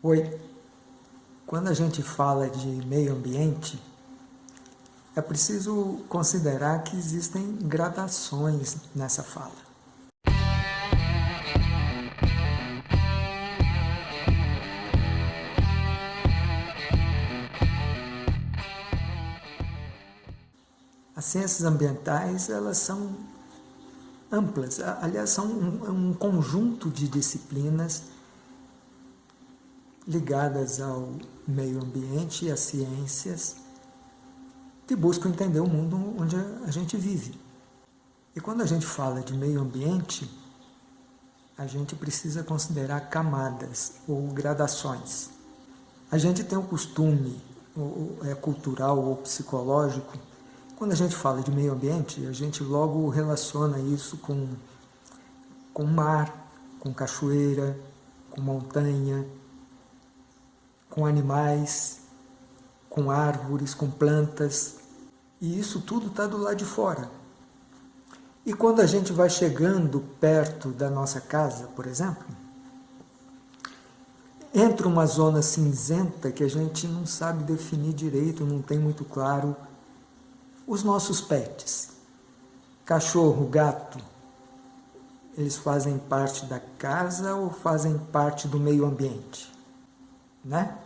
Oi, quando a gente fala de meio ambiente, é preciso considerar que existem gradações nessa fala. As ciências ambientais, elas são amplas, aliás, são um, um conjunto de disciplinas ligadas ao meio ambiente e às ciências que buscam entender o mundo onde a gente vive. E quando a gente fala de meio ambiente, a gente precisa considerar camadas ou gradações. A gente tem o costume, ou é cultural ou psicológico, quando a gente fala de meio ambiente, a gente logo relaciona isso com, com mar, com cachoeira, com montanha, com animais, com árvores, com plantas, e isso tudo está do lado de fora. E quando a gente vai chegando perto da nossa casa, por exemplo, entra uma zona cinzenta que a gente não sabe definir direito, não tem muito claro. Os nossos pets, cachorro, gato, eles fazem parte da casa ou fazem parte do meio ambiente? Né?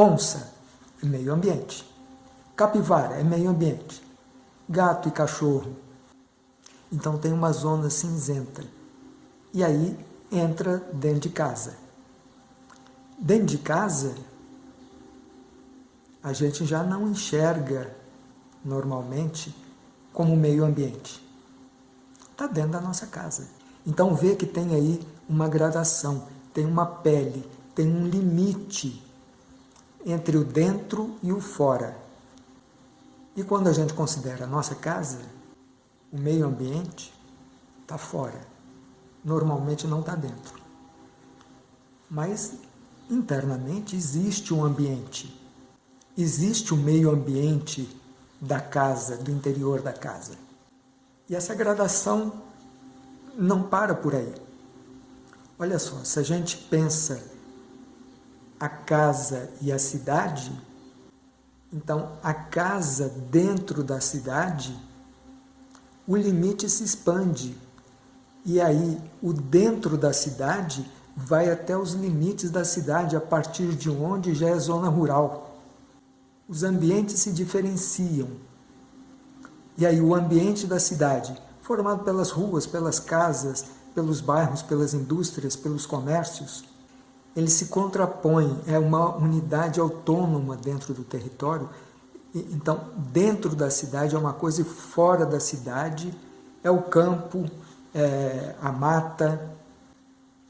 Onça é meio ambiente. Capivara é meio ambiente. Gato e cachorro. Então tem uma zona cinzenta. E aí entra dentro de casa. Dentro de casa, a gente já não enxerga normalmente como meio ambiente. Está dentro da nossa casa. Então vê que tem aí uma gradação, tem uma pele, tem um limite entre o dentro e o fora. E quando a gente considera a nossa casa, o meio ambiente está fora. Normalmente não está dentro. Mas internamente existe um ambiente. Existe o um meio ambiente da casa, do interior da casa. E essa gradação não para por aí. Olha só, se a gente pensa a casa e a cidade, então a casa dentro da cidade, o limite se expande. E aí o dentro da cidade vai até os limites da cidade, a partir de onde já é zona rural. Os ambientes se diferenciam. E aí o ambiente da cidade, formado pelas ruas, pelas casas, pelos bairros, pelas indústrias, pelos comércios, ele se contrapõe, é uma unidade autônoma dentro do território. Então, dentro da cidade é uma coisa e fora da cidade é o campo, é a mata,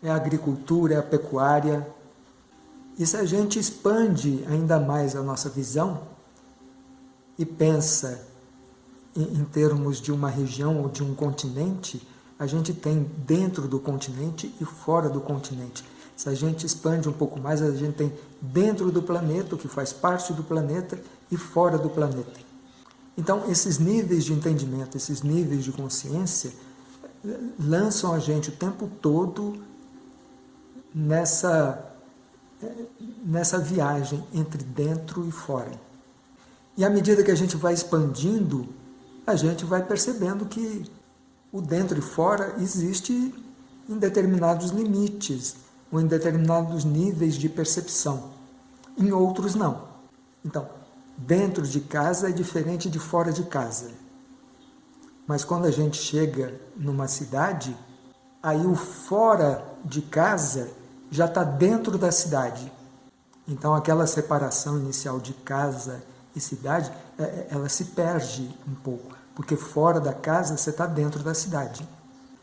é a agricultura, é a pecuária. E se a gente expande ainda mais a nossa visão e pensa em, em termos de uma região ou de um continente, a gente tem dentro do continente e fora do continente. Se a gente expande um pouco mais, a gente tem dentro do planeta, o que faz parte do planeta, e fora do planeta. Então, esses níveis de entendimento, esses níveis de consciência, lançam a gente o tempo todo nessa, nessa viagem entre dentro e fora. E à medida que a gente vai expandindo, a gente vai percebendo que o dentro e fora existe em determinados limites, ou em determinados níveis de percepção, em outros não. Então, dentro de casa é diferente de fora de casa. Mas quando a gente chega numa cidade, aí o fora de casa já está dentro da cidade. Então aquela separação inicial de casa e cidade, é, é, ela se perde um pouco, porque fora da casa você está dentro da cidade.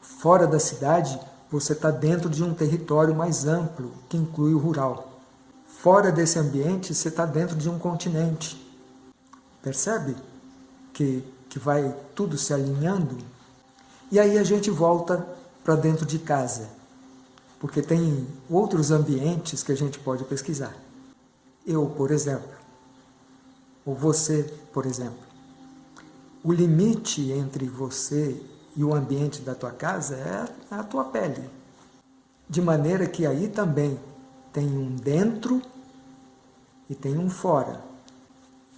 Fora da cidade você está dentro de um território mais amplo, que inclui o rural. Fora desse ambiente, você está dentro de um continente. Percebe que, que vai tudo se alinhando? E aí a gente volta para dentro de casa, porque tem outros ambientes que a gente pode pesquisar. Eu, por exemplo, ou você, por exemplo. O limite entre você e o ambiente da tua casa é a tua pele. De maneira que aí também tem um dentro e tem um fora.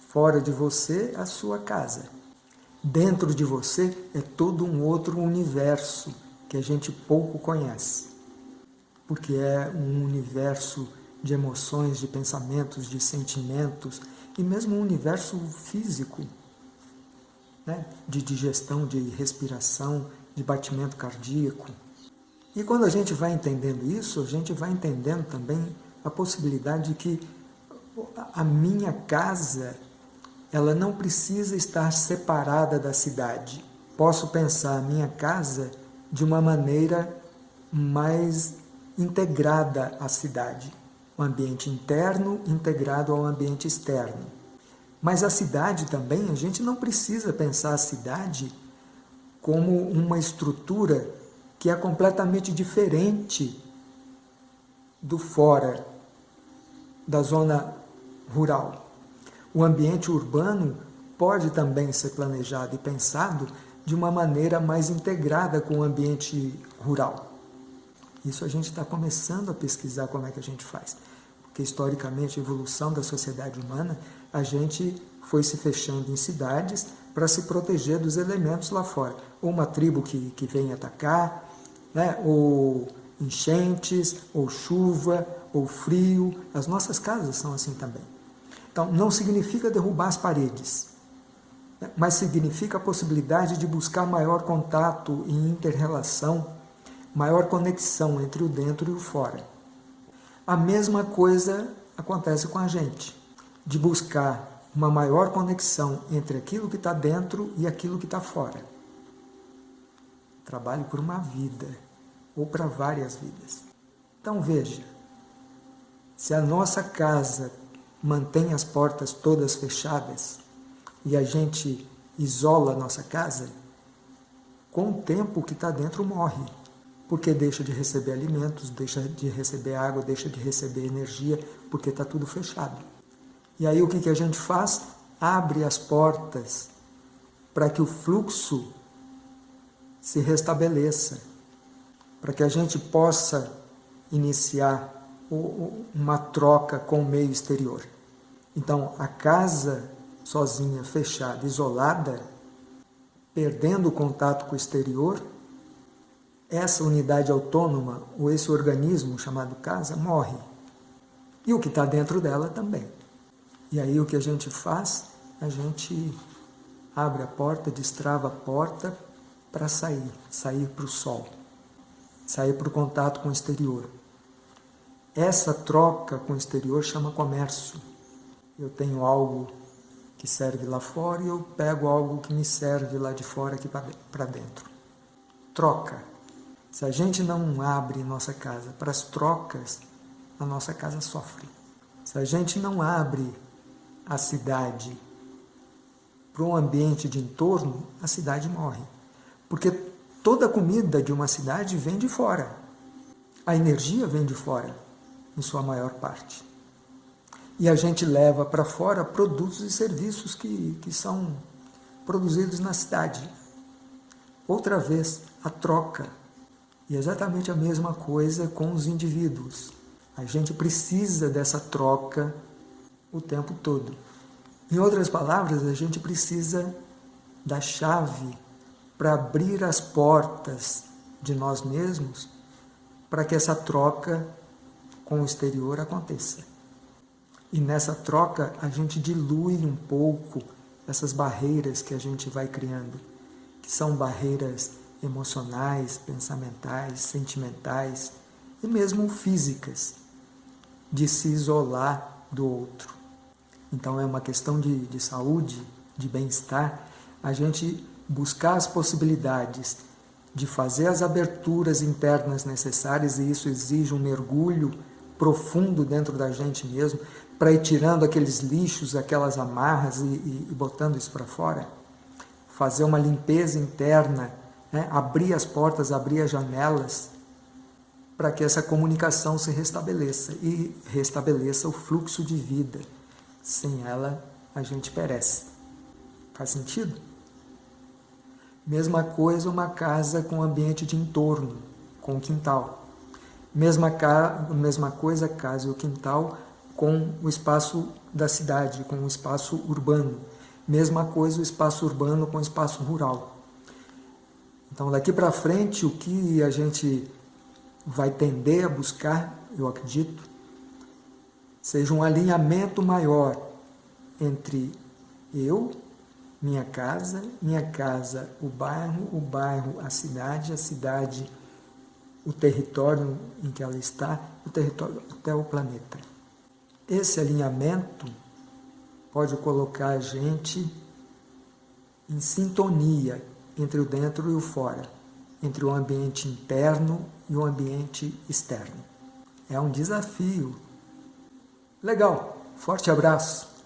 Fora de você, a sua casa. Dentro de você é todo um outro universo que a gente pouco conhece. Porque é um universo de emoções, de pensamentos, de sentimentos e mesmo um universo físico, né? de digestão, de respiração, de batimento cardíaco. E quando a gente vai entendendo isso, a gente vai entendendo também a possibilidade de que a minha casa ela não precisa estar separada da cidade. Posso pensar a minha casa de uma maneira mais integrada à cidade. O ambiente interno integrado ao ambiente externo. Mas a cidade também, a gente não precisa pensar a cidade como uma estrutura que é completamente diferente do fora, da zona rural. O ambiente urbano pode também ser planejado e pensado de uma maneira mais integrada com o ambiente rural. Isso a gente está começando a pesquisar como é que a gente faz. Porque historicamente, a evolução da sociedade humana, a gente foi se fechando em cidades para se proteger dos elementos lá fora. Ou uma tribo que, que vem atacar, né? ou enchentes, ou chuva, ou frio. As nossas casas são assim também. Então, não significa derrubar as paredes, né? mas significa a possibilidade de buscar maior contato e interrelação, maior conexão entre o dentro e o fora. A mesma coisa acontece com a gente, de buscar uma maior conexão entre aquilo que está dentro e aquilo que está fora. Trabalhe por uma vida, ou para várias vidas. Então veja, se a nossa casa mantém as portas todas fechadas e a gente isola a nossa casa, com o tempo o que está dentro morre, porque deixa de receber alimentos, deixa de receber água, deixa de receber energia, porque está tudo fechado. E aí o que, que a gente faz? Abre as portas para que o fluxo se restabeleça, para que a gente possa iniciar uma troca com o meio exterior. Então, a casa sozinha, fechada, isolada, perdendo o contato com o exterior, essa unidade autônoma, ou esse organismo chamado casa, morre. E o que está dentro dela também. E aí o que a gente faz? A gente abre a porta, destrava a porta para sair, sair para o sol, sair para o contato com o exterior. Essa troca com o exterior chama comércio. Eu tenho algo que serve lá fora e eu pego algo que me serve lá de fora aqui para dentro. Troca. Se a gente não abre nossa casa para as trocas, a nossa casa sofre. Se a gente não abre a cidade para um ambiente de entorno, a cidade morre. Porque toda a comida de uma cidade vem de fora. A energia vem de fora, em sua maior parte. E a gente leva para fora produtos e serviços que, que são produzidos na cidade. Outra vez, a troca. E é exatamente a mesma coisa com os indivíduos. A gente precisa dessa troca o tempo todo. Em outras palavras, a gente precisa da chave para abrir as portas de nós mesmos para que essa troca com o exterior aconteça. E nessa troca a gente dilui um pouco essas barreiras que a gente vai criando, que são barreiras emocionais, pensamentais, sentimentais e mesmo físicas, de se isolar do outro. Então é uma questão de, de saúde, de bem-estar, a gente buscar as possibilidades de fazer as aberturas internas necessárias, e isso exige um mergulho profundo dentro da gente mesmo, para ir tirando aqueles lixos, aquelas amarras e, e, e botando isso para fora. Fazer uma limpeza interna, né? abrir as portas, abrir as janelas, para que essa comunicação se restabeleça e restabeleça o fluxo de vida. Sem ela, a gente perece. Faz sentido? Mesma coisa uma casa com ambiente de entorno, com quintal. Mesma, mesma coisa, casa e o quintal com o espaço da cidade, com o espaço urbano. Mesma coisa o espaço urbano com o espaço rural. Então, daqui para frente, o que a gente vai tender a buscar, eu acredito, seja um alinhamento maior entre eu, minha casa, minha casa, o bairro, o bairro, a cidade, a cidade, o território em que ela está, o território até o planeta. Esse alinhamento pode colocar a gente em sintonia entre o dentro e o fora, entre o ambiente interno e o ambiente externo. É um desafio. Legal, forte abraço!